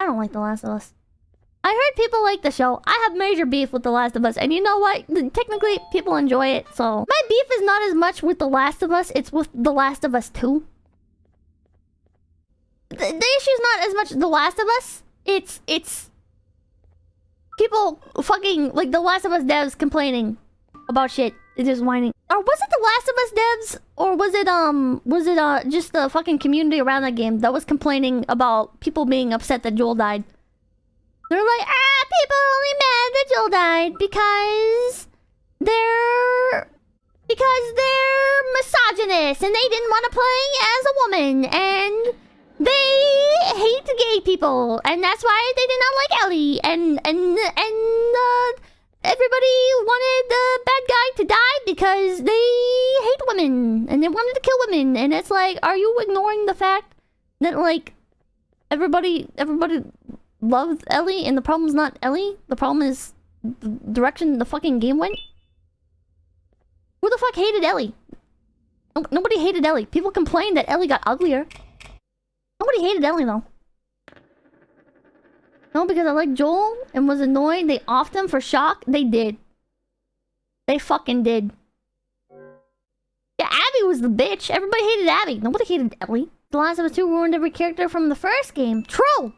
I don't like The Last of Us. I heard people like the show. I have major beef with The Last of Us. And you know what? Technically, people enjoy it, so... My beef is not as much with The Last of Us, it's with The Last of Us 2. The, the issue's not as much The Last of Us. It's... It's... People fucking... Like, The Last of Us devs complaining about shit. It's just whining. Or was it The Last of Us devs? Or was it, um... Was it, uh, just the fucking community around that game that was complaining about people being upset that Joel died? They're like, ah, people are only mad that Joel died because they're because they're misogynist and they didn't want to play as a woman and they hate gay people and that's why they did not like Ellie and and and uh, everybody wanted the because they hate women and they wanted to kill women and it's like, are you ignoring the fact that like everybody everybody loves Ellie, and the problem's not Ellie. The problem is the direction the fucking game went. Who the fuck hated Ellie? nobody hated Ellie. People complained that Ellie got uglier. Nobody hated Ellie, though. No, because I like Joel and was annoyed they offed him for shock. They did. They fucking did. Was the bitch. Everybody hated Abby. Nobody hated Ellie. The Last of Us 2 ruined every character from the first game. True!